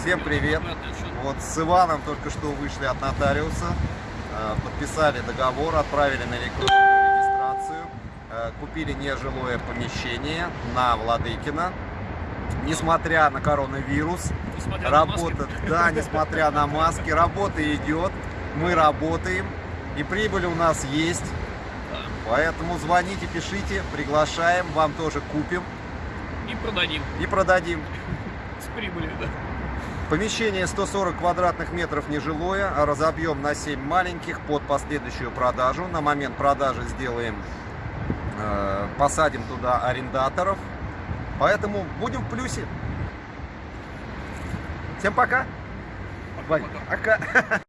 Всем привет! Вот с Иваном только что вышли от нотариуса, э, подписали договор, отправили на электронную регистрацию, э, купили нежилое помещение на Владыкина. Несмотря на коронавирус, Несмотря на работа, да, несмотря на маски, работа идет, мы работаем, и прибыль у нас есть. Поэтому звоните, пишите, приглашаем, вам тоже купим И продадим и продадим. с прибылью, да. Помещение 140 квадратных метров нежилое, а разобьем на 7 маленьких под последующую продажу. На момент продажи сделаем, э, посадим туда арендаторов. Поэтому будем в плюсе. Всем пока. Вань, пока.